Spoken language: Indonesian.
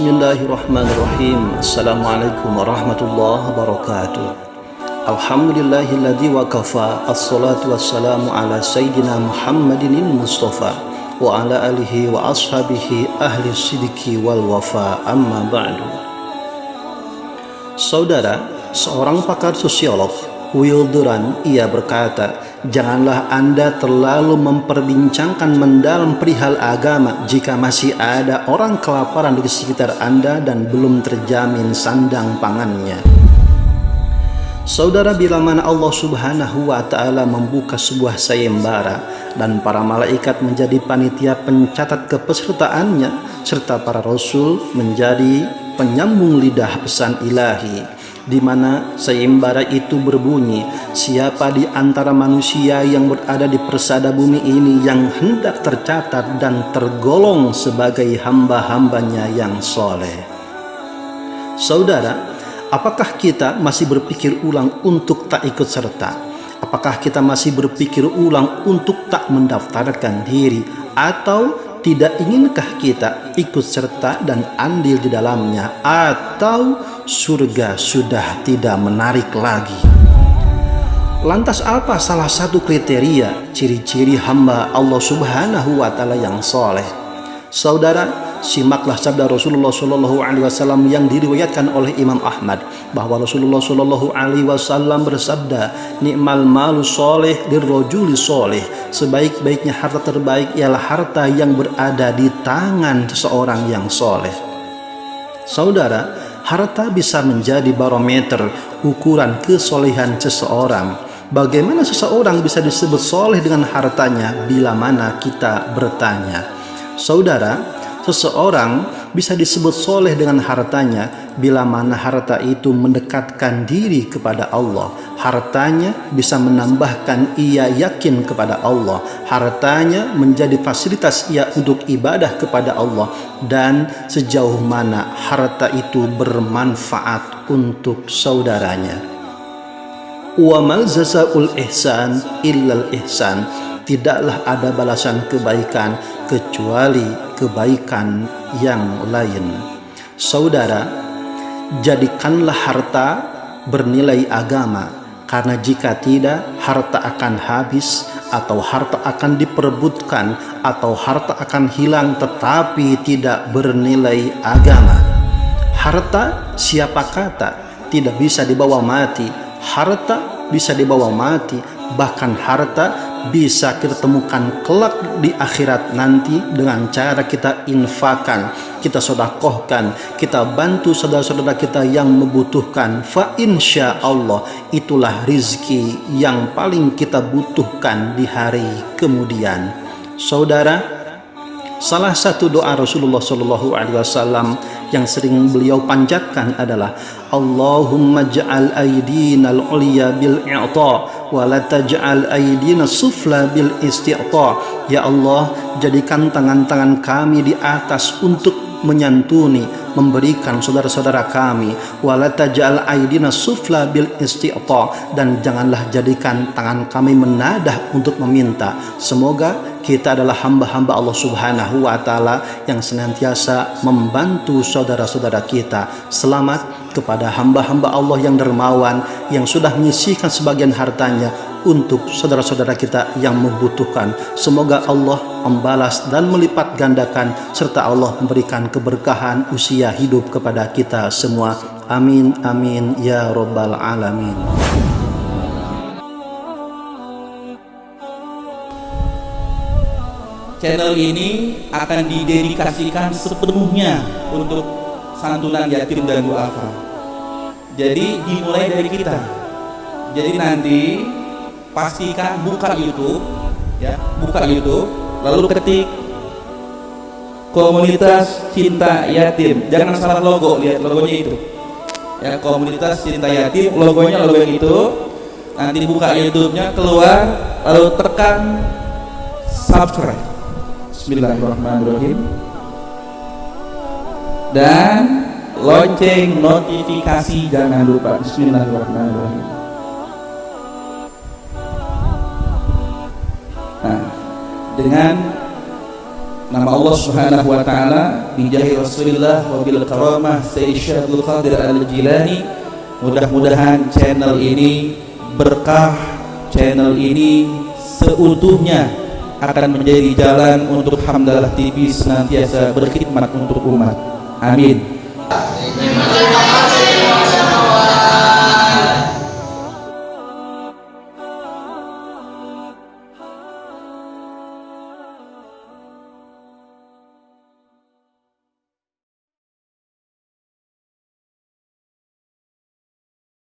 Bismillahirrahmanirrahim. Assalamualaikum warahmatullahi wabarakatuh. Alhamdulillahilladzi wa kafa Assalatu wassalamu ala Sayyidina Muhammadin Mustafa Wa ala alihi wa ashabihi ahli sidiki wal wafa. Amma ba'du. Saudara, seorang pakar sosiolog Will Durant ia berkata Janganlah Anda terlalu memperbincangkan mendalam perihal agama jika masih ada orang kelaparan di sekitar Anda dan belum terjamin sandang pangannya. Saudara bila mana Allah subhanahu wa ta'ala membuka sebuah sayembara dan para malaikat menjadi panitia pencatat kepesertaannya serta para rasul menjadi penyambung lidah pesan ilahi di mana sayembara itu berbunyi siapa di antara manusia yang berada di persada bumi ini yang hendak tercatat dan tergolong sebagai hamba-hambanya yang soleh? Saudara apakah kita masih berpikir ulang untuk tak ikut serta? Apakah kita masih berpikir ulang untuk tak mendaftarkan diri? Atau tidak inginkah kita ikut serta dan andil di dalamnya? Atau surga sudah tidak menarik lagi. Lantas apa salah satu kriteria ciri-ciri hamba Allah subhanahu wa ta'ala yang soleh? Saudara simaklah sabda Rasulullah Shallallahu Alaihi Wasallam yang diriwayatkan oleh Imam Ahmad bahwa Rasulullah Shallallahu Alaihi Wasallam bersabda nikmal malu soleh dirrojuli soleh. Sebaik-baiknya harta terbaik ialah harta yang berada di tangan seseorang yang soleh. Saudara harta bisa menjadi barometer ukuran kesolehan seseorang. Bagaimana seseorang bisa disebut soleh dengan hartanya bila mana kita bertanya? Saudara Seseorang bisa disebut soleh dengan hartanya bila mana harta itu mendekatkan diri kepada Allah. Hartanya bisa menambahkan ia yakin kepada Allah. Hartanya menjadi fasilitas ia untuk ibadah kepada Allah. Dan sejauh mana harta itu bermanfaat untuk saudaranya. Wa mal jazaul ihsan illal ihsan. Tidaklah ada balasan kebaikan kecuali kebaikan yang lain. Saudara, jadikanlah harta bernilai agama, karena jika tidak, harta akan habis, atau harta akan diperebutkan, atau harta akan hilang, tetapi tidak bernilai agama. Harta, siapa kata, tidak bisa dibawa mati. Harta bisa dibawa mati, bahkan harta bisa kita temukan kelak di akhirat nanti dengan cara kita infakan, kita sodakohkan, kita bantu saudara-saudara kita yang membutuhkan. Fa insya Allah itulah rizki yang paling kita butuhkan di hari kemudian. Saudara, salah satu doa Rasulullah Shallallahu Alaihi Wasallam yang sering beliau panjatkan adalah Allahumma ja'al aydina al-ulya bil i'ta wa la taj'al aydina sufla bil ya Allah jadikan tangan-tangan kami di atas untuk menyantuni memberikan saudara-saudara kami. Wala aydina sufla bil dan janganlah jadikan tangan kami menadah untuk meminta. Semoga kita adalah hamba-hamba Allah Subhanahu wa taala yang senantiasa membantu saudara-saudara kita. Selamat kepada hamba-hamba Allah yang dermawan yang sudah menyisihkan sebagian hartanya untuk saudara-saudara kita yang membutuhkan. Semoga Allah membalas dan melipat gandakan serta Allah memberikan keberkahan usia hidup kepada kita semua. Amin amin ya rabbal alamin. channel ini akan didedikasikan sepenuhnya untuk santunan yatim dan duafa. Jadi dimulai dari kita. Jadi nanti pastikan buka YouTube, ya, buka YouTube, lalu ketik komunitas cinta yatim. Jangan salah logo, lihat logonya itu. Ya, komunitas cinta yatim, logonya logo yang itu. Nanti buka YouTube-nya keluar, lalu tekan subscribe Bismillahirrahmanirrahim dan lonceng notifikasi jangan lupa. Bismillahirrahmanirrahim. Nah dengan nama Allah Subhanahu wa taala bijahi Rasulillah wa bil karamah Abdul Qadir Al-Jilani mudah-mudahan channel ini berkah channel ini seutuhnya akan menjadi jalan untuk Hamdalah TV senantiasa berkhidmat untuk umat Amin.